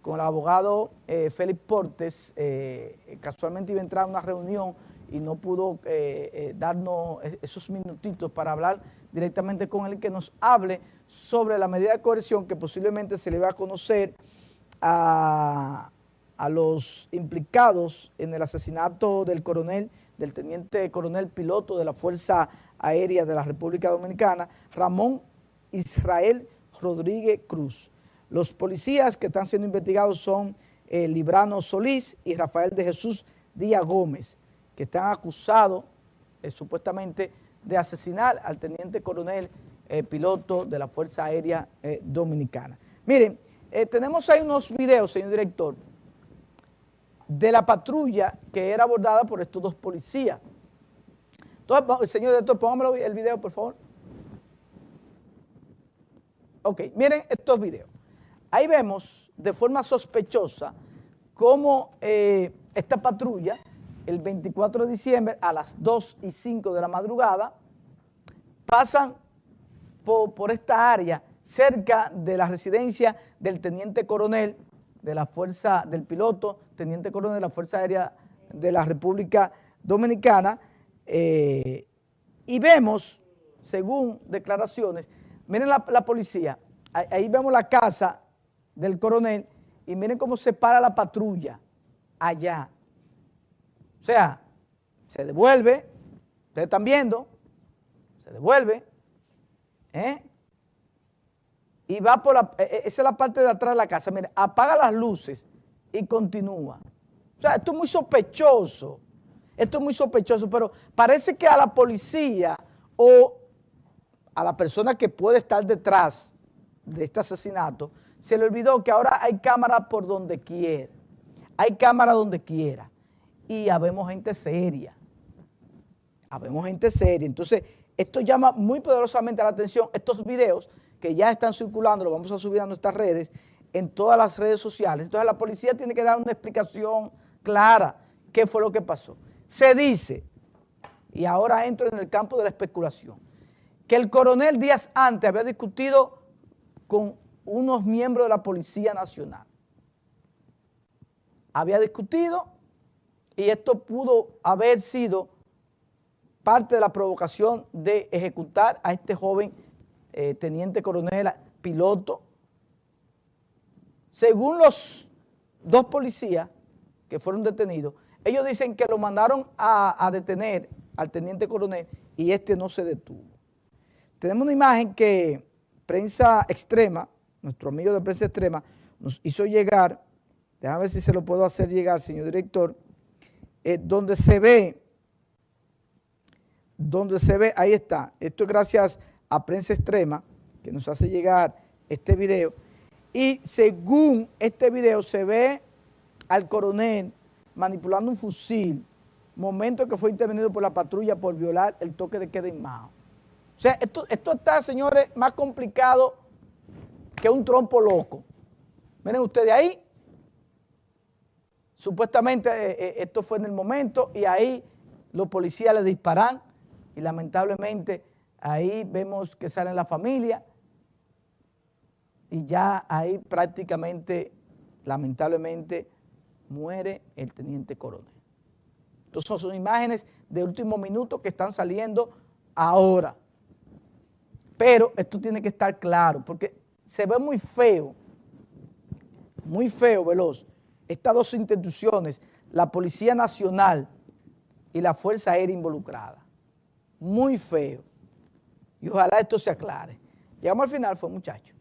con el abogado eh, Félix Portes, eh, casualmente iba a entrar a una reunión y no pudo eh, darnos esos minutitos para hablar directamente con él, que nos hable sobre la medida de coerción que posiblemente se le va a conocer a, a los implicados en el asesinato del coronel, del teniente coronel piloto de la Fuerza Aérea de la República Dominicana, Ramón Israel Rodríguez Cruz. Los policías que están siendo investigados son eh, Librano Solís y Rafael de Jesús Díaz Gómez, que están acusados eh, supuestamente de asesinar al teniente coronel eh, piloto de la Fuerza Aérea Dominicana. Miren, tenemos ahí unos videos, señor director, de la patrulla que era abordada por estos dos policías. Entonces, señor director, póngamelo el video, por favor. Ok, miren estos videos. Ahí vemos de forma sospechosa cómo eh, esta patrulla, el 24 de diciembre a las 2 y 5 de la madrugada, pasan por, esta área cerca de la residencia del teniente coronel de la fuerza, del piloto, teniente coronel de la Fuerza Aérea de la República Dominicana, eh, y vemos, según declaraciones, miren la, la policía, ahí vemos la casa del coronel y miren cómo se para la patrulla allá. O sea, se devuelve, ustedes están viendo, se devuelve, ¿eh? Y va por la, e, e, esa es la parte de atrás de la casa, miren, apaga las luces y continúa. O sea, esto es muy sospechoso, esto es muy sospechoso, pero parece que a la policía o a la persona que puede estar detrás de este asesinato, se le olvidó que ahora hay cámaras por donde quiera. Hay cámaras donde quiera. Y habemos gente seria. Habemos gente seria. Entonces, esto llama muy poderosamente la atención. Estos videos que ya están circulando, los vamos a subir a nuestras redes, en todas las redes sociales. Entonces, la policía tiene que dar una explicación clara qué fue lo que pasó. Se dice, y ahora entro en el campo de la especulación, que el coronel días antes había discutido con unos miembros de la Policía Nacional. Había discutido y esto pudo haber sido parte de la provocación de ejecutar a este joven eh, teniente coronel piloto. Según los dos policías que fueron detenidos, ellos dicen que lo mandaron a, a detener al teniente coronel y este no se detuvo. Tenemos una imagen que prensa extrema nuestro amigo de prensa extrema, nos hizo llegar, déjame ver si se lo puedo hacer llegar, señor director, eh, donde se ve, donde se ve, ahí está, esto es gracias a prensa extrema, que nos hace llegar este video, y según este video se ve al coronel manipulando un fusil, momento que fue intervenido por la patrulla por violar el toque de queda en Mao. O sea, esto, esto está, señores, más complicado que un trompo loco. Miren ustedes ahí, supuestamente eh, eh, esto fue en el momento y ahí los policías le disparan y lamentablemente ahí vemos que sale la familia y ya ahí prácticamente, lamentablemente, muere el teniente coronel. Entonces son imágenes de último minuto que están saliendo ahora. Pero esto tiene que estar claro, porque se ve muy feo, muy feo, Veloz, estas dos instituciones, la Policía Nacional y la Fuerza Aérea involucrada. Muy feo. Y ojalá esto se aclare. Llegamos al final, fue muchacho.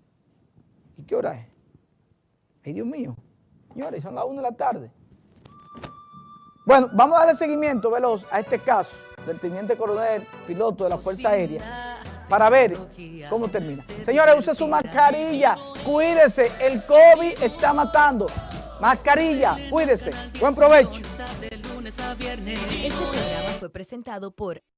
¿Y qué hora es? Ay, Dios mío. Señores, son las 1 de la tarde. Bueno, vamos a darle seguimiento, Veloz, a este caso del teniente coronel, piloto de la Fuerza Aérea, para ver cómo termina. Señores, use su mascarilla, cuídese, el COVID está matando. Mascarilla, cuídese. Buen provecho. Este programa fue presentado por